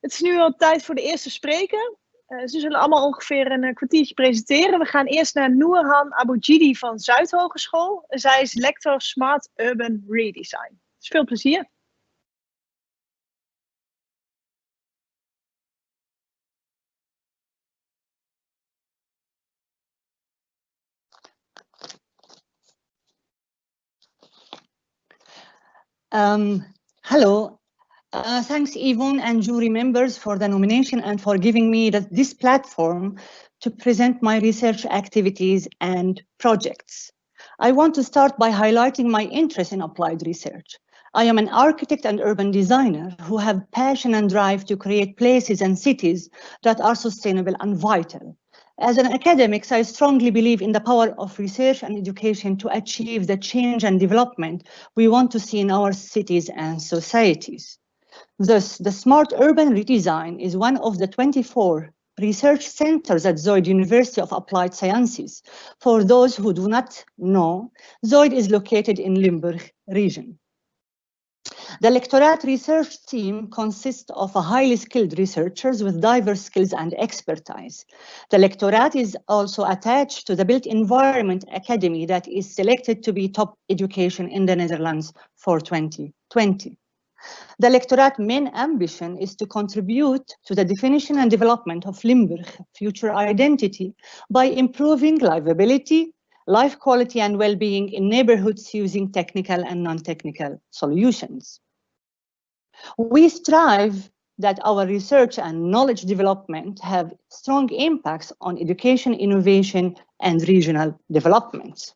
Het is nu al tijd voor de eerste spreker. Uh, ze zullen allemaal ongeveer een, kwartiertje presenteren. We gaan eerst naar Noorhan Aboujidi van Zuidhogeschool. Zij is lector Smart Urban Redesign. Dus veel plezier. Um, hello, uh, thanks Yvonne and jury members for the nomination and for giving me the, this platform to present my research activities and projects. I want to start by highlighting my interest in applied research. I am an architect and urban designer who have passion and drive to create places and cities that are sustainable and vital. As an academic, I strongly believe in the power of research and education to achieve the change and development we want to see in our cities and societies. Thus, the Smart Urban Redesign is one of the 24 research centers at Zuyd University of Applied Sciences. For those who do not know, Zuyd is located in Limburg region. The lectorate research team consists of highly skilled researchers with diverse skills and expertise. The lectorate is also attached to the Built Environment Academy that is selected to be top education in the Netherlands for 2020. The lectorate main ambition is to contribute to the definition and development of Limburg future identity by improving livability, life quality and well-being in neighborhoods using technical and non-technical solutions. We strive that our research and knowledge development have strong impacts on education, innovation, and regional development.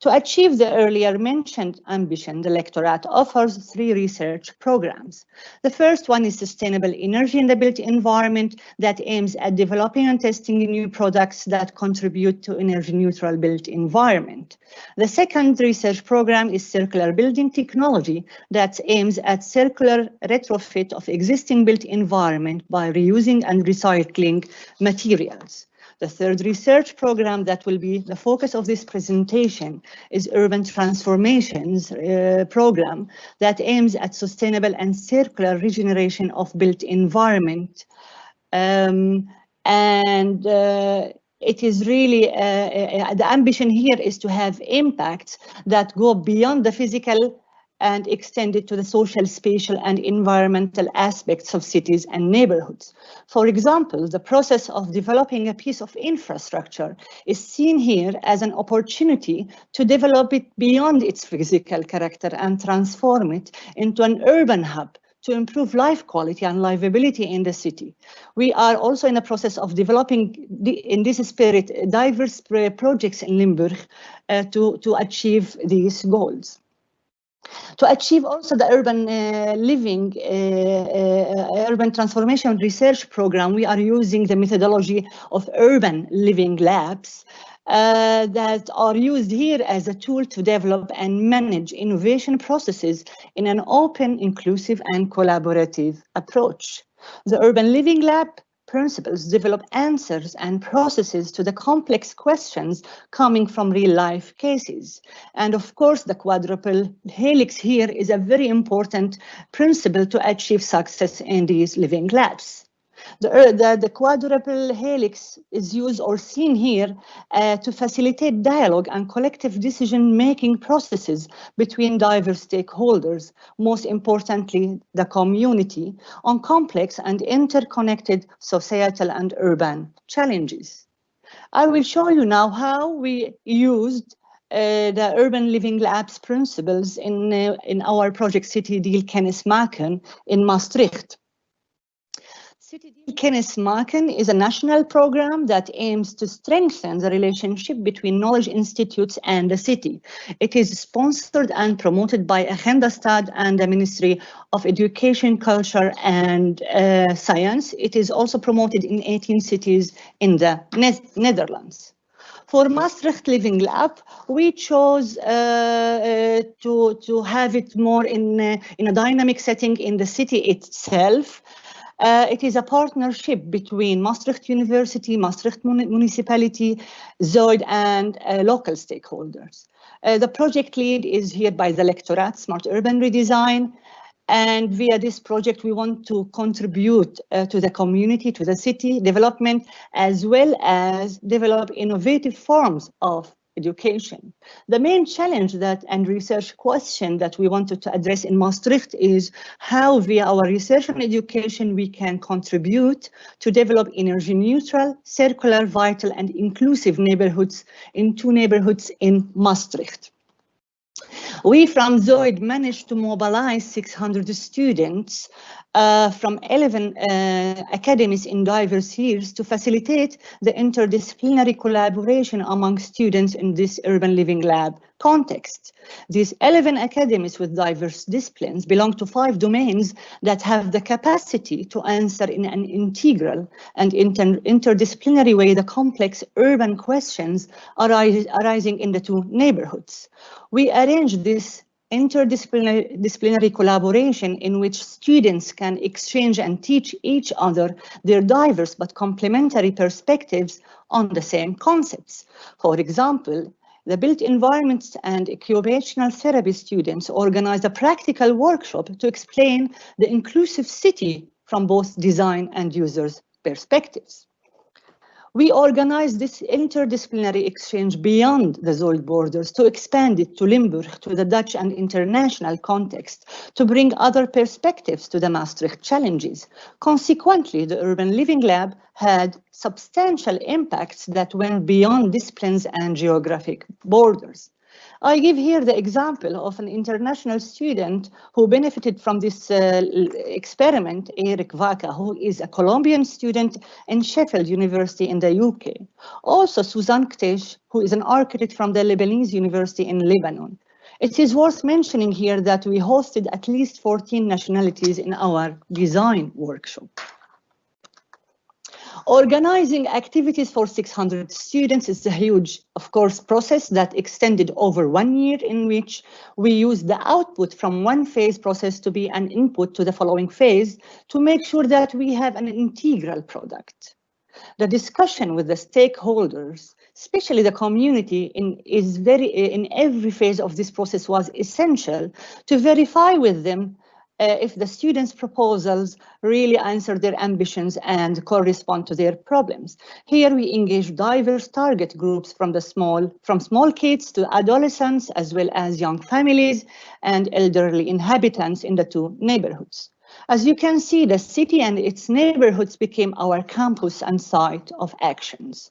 To achieve the earlier mentioned ambition, the lectorate offers three research programs. The first one is sustainable energy in the built environment that aims at developing and testing new products that contribute to energy neutral built environment. The second research program is circular building technology that aims at circular retrofit of existing built environment by reusing and recycling materials. The third research program that will be the focus of this presentation is Urban Transformations uh, program that aims at sustainable and circular regeneration of built environment. Um, and uh, it is really, uh, uh the ambition here is to have impacts that go beyond the physical and extend it to the social, spatial, and environmental aspects of cities and neighborhoods. For example, the process of developing a piece of infrastructure is seen here as an opportunity to develop it beyond its physical character and transform it into an urban hub to improve life quality and livability in the city. We are also in the process of developing, in this spirit, diverse projects in Limburg uh, to, to achieve these goals. To achieve also the urban uh, living, uh, uh, urban transformation research program, we are using the methodology of urban living labs uh, that are used here as a tool to develop and manage innovation processes in an open, inclusive and collaborative approach. The Urban Living Lab principles develop answers and processes to the complex questions coming from real life cases. And of course, the quadruple helix here is a very important principle to achieve success in these living labs. The, uh, the, the, quadruple helix is used or seen here uh, to facilitate dialogue and collective decision-making processes between diverse stakeholders, most importantly, the community, on complex and interconnected societal and urban challenges. I will show you now how we used uh, the Urban Living Labs principles in, uh, in our project City Deal Kennismaken in Maastricht. Kennismaken is a national program that aims to strengthen the relationship between knowledge institutes and the city. It is sponsored and promoted by Agenda Stad and the Ministry of Education, Culture and uh, Science. It is also promoted in 18 cities in the ne Netherlands. For Maastricht Living Lab, we chose uh, uh, to, to have it more in, uh, in a dynamic setting in the city itself. Uh, it is a partnership between Maastricht University, Maastricht Municipality, Zuyd, and uh, local stakeholders. Uh, the project lead is here by the lectorate, Smart Urban Redesign, And via this project, we want to contribute uh, to the community, to the city development, as well as develop innovative forms of education. The main challenge that and research question that we wanted to address in Maastricht is how via our research and education we can contribute to develop energy neutral, circular, vital and inclusive neighborhoods in two neighborhoods in Maastricht. We from Zuyd managed to mobilize 600 students uh, from 11 uh, academies in diverse years to facilitate the interdisciplinary collaboration among students in this urban living lab context. These 11 academies with diverse disciplines belong to five domains that have the capacity to answer in an integral and inter interdisciplinary way the complex urban questions arising in the two neighborhoods. We arrange this interdisciplinary disciplinary collaboration in which students can exchange and teach each other their diverse but complementary perspectives on the same concepts. For example, the built environments and occupational therapy students organized a practical workshop to explain the inclusive city from both design and users' perspectives. We organized this interdisciplinary exchange beyond the Zuyd borders to expand it to Limburg, to the Dutch and international context, to bring other perspectives to the Maastricht challenges. Consequently, the Urban Living Lab had substantial impacts that went beyond disciplines and geographic borders. I give here the example of an international student who benefited from this uh, experiment, Eric Vaca, who is a Colombian student in Sheffield University in the UK. Also, Suzanne Ktesh, who is an architect from the Lebanese University in Lebanon. It is worth mentioning here that we hosted at least 14 nationalities in our design workshop. Organizing activities for 600 students is a huge, of course, process that extended over one year in which we use the output from one phase process to be an input to the following phase to make sure that we have an integral product. The discussion with the stakeholders, especially the community, in, is very in every phase of this process was essential to verify with them uh, if the students' proposals really answer their ambitions and correspond to their problems. Here we engage diverse target groups from the small, from small kids to adolescents, as well as young families and elderly inhabitants in the two neighborhoods. As you can see, the city and its neighborhoods became our campus and site of actions.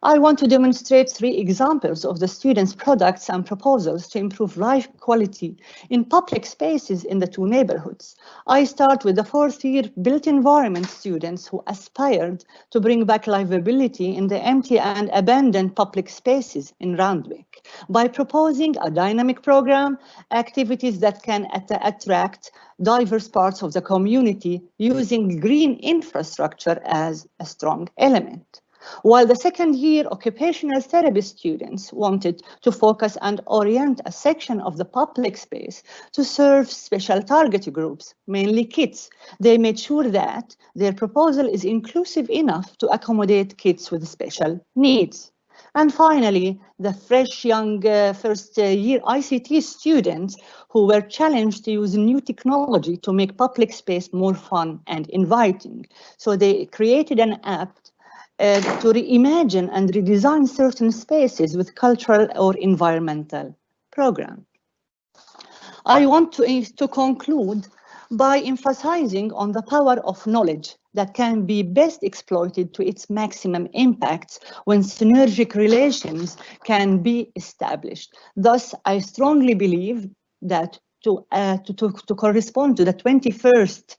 I want to demonstrate three examples of the students' products and proposals to improve life quality in public spaces in the two neighborhoods. I start with the fourth year built environment students who aspired to bring back livability in the empty and abandoned public spaces in Randwyck by proposing a dynamic program, activities that can at attract diverse parts of the community using green infrastructure as a strong element. While the second year occupational therapy students wanted to focus and orient a section of the public space to serve special target groups, mainly kids, they made sure that their proposal is inclusive enough to accommodate kids with special needs. And finally, the fresh young uh, first uh, year ICT students who were challenged to use new technology to make public space more fun and inviting. So they created an app uh, to reimagine and redesign certain spaces with cultural or environmental program. I want to, to conclude by emphasizing on the power of knowledge that can be best exploited to its maximum impacts when synergic relations can be established. Thus, I strongly believe that to, uh, to, to, to, correspond to the 21st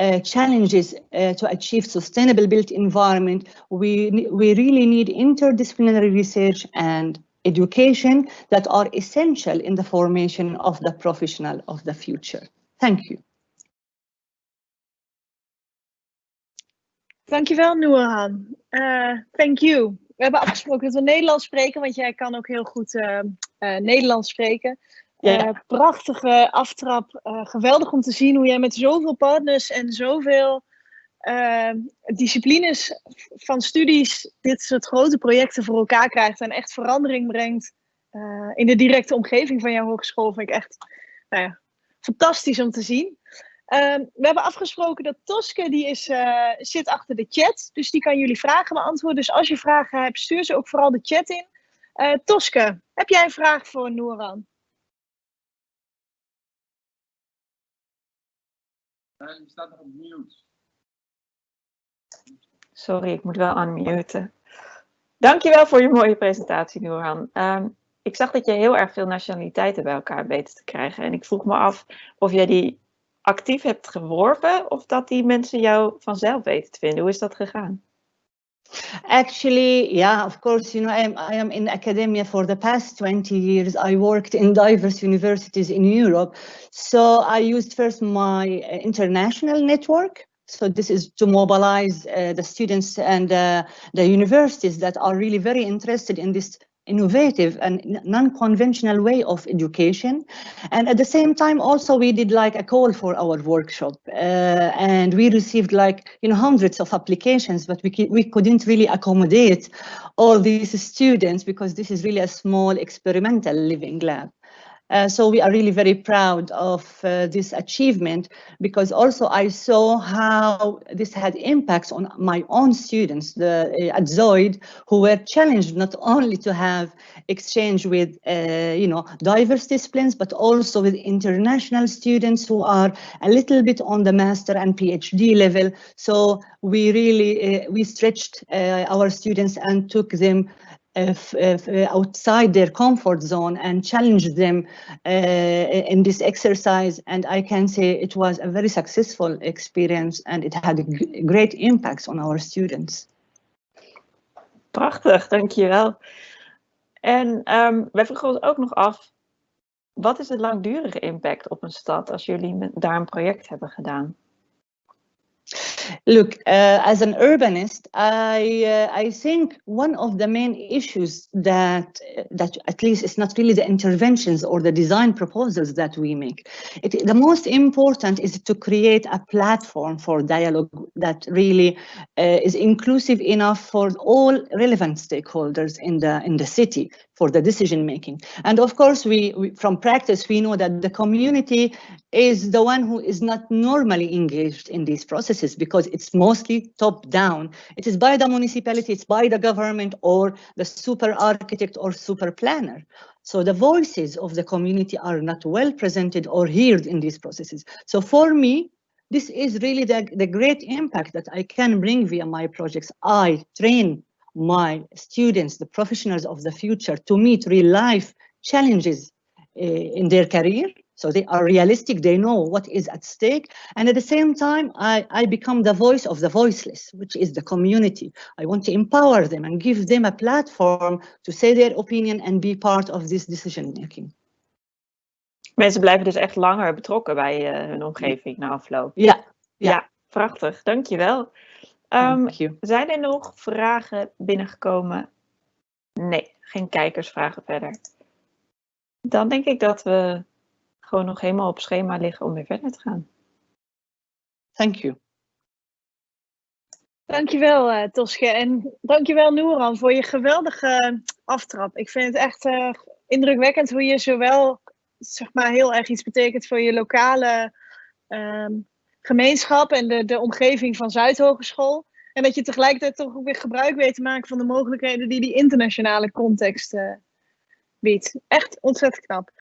uh, challenges uh, to achieve sustainable built environment, we, we really need interdisciplinary research and education that are essential in the formation of the professional of the future. Thank you. Dankjewel, Nurhan. Uh, thank you. We hebben afgesproken dat we Nederlands spreken, want jij kan ook heel goed uh, uh, Nederlands spreken. Ja. Uh, prachtige aftrap. Uh, geweldig om te zien hoe jij met zoveel partners en zoveel uh, disciplines van studies dit soort grote projecten voor elkaar krijgt en echt verandering brengt in de directe omgeving van jouw hogeschool. Vind ik echt nou ja, fantastisch om te zien. Ehm, we hebben afgesproken dat Toske, die is, zit achter de chat. Dus die kan jullie vragen beantwoorden. Dus als je vragen hebt, stuur ze ook vooral de chat in. Toske, heb jij een vraag voor Noeran? Je staat nog op mute. Sorry, ik moet wel unmuten. Dankjewel voor je mooie presentatie, Noorhan. Um, ik zag dat je heel erg veel nationaliteiten bij elkaar weet te krijgen. En ik vroeg me af of jij die actief hebt geworven of dat die mensen jou vanzelf weten te vinden. Hoe is dat gegaan? Actually, yeah, of course, you know, I am, I am in academia for the past 20 years. I worked in diverse universities in Europe. So I used first my uh, international network. So this is to mobilize uh, the students and uh, the universities that are really very interested in this innovative and non-conventional way of education. And at the same time, also we did like a call for our workshop uh, and we received like, you know, hundreds of applications, but we, we couldn't really accommodate all these students because this is really a small experimental living lab. Uh, so we are really very proud of uh, this achievement because also I saw how this had impacts on my own students the, uh, at Zuyd who were challenged not only to have exchange with uh, you know diverse disciplines but also with international students who are a little bit on the master and PhD level. So we really uh, we stretched our students and took them if, uh, outside their comfort zone and challenge them uh, in this exercise. And I can say it was a very successful experience and it had great impacts on our students. Prachtig, dankjewel. En um, wij vroegen ons ook nog af, wat is de langdurige impact op een stad als jullie daar een project hebben gedaan? Look, uh, as an urbanist, I uh, I think one of the main issues that that at least it's not really the interventions or the design proposals that we make. It, the most important is to create a platform for dialogue that really uh, is inclusive enough for all relevant stakeholders in the in the city for the decision making. And of course, we, we, from practice, we know that the community is the one who is not normally engaged in these processes because it's mostly top down. It is by the municipality, it's by the government or the super architect or super planner. So the voices of the community are not well presented or heard in these processes. So for me, this is really the, the great impact that I can bring via my projects. I train my students, the professionals of the future, to meet real life challenges uh, in their career. So they are realistic, they know what is at stake. And at the same time, I, I become the voice of the voiceless, which is the community. I want to empower them and give them a platform to say their opinion and be part of this decision making. Mensen blijven dus echt langer betrokken bij uh, hun omgeving na afloop. Ja. Ja, ja prachtig. Dankjewel. Um, zijn er nog vragen binnengekomen? Nee, geen kijkersvragen verder. Dan denk ik dat we gewoon nog helemaal op schema liggen om weer verder te gaan. Thank you. Dankjewel uh, Toske en dankjewel Noeran voor je geweldige aftrap. Ik vind het echt uh, indrukwekkend hoe je zowel zeg maar, heel erg iets betekent voor je lokale um, gemeenschap en de, de omgeving van Zuidhogeschool. En dat je tegelijkertijd toch ook weer gebruik weet te maken van de mogelijkheden die die internationale context uh, biedt. Echt ontzettend knap.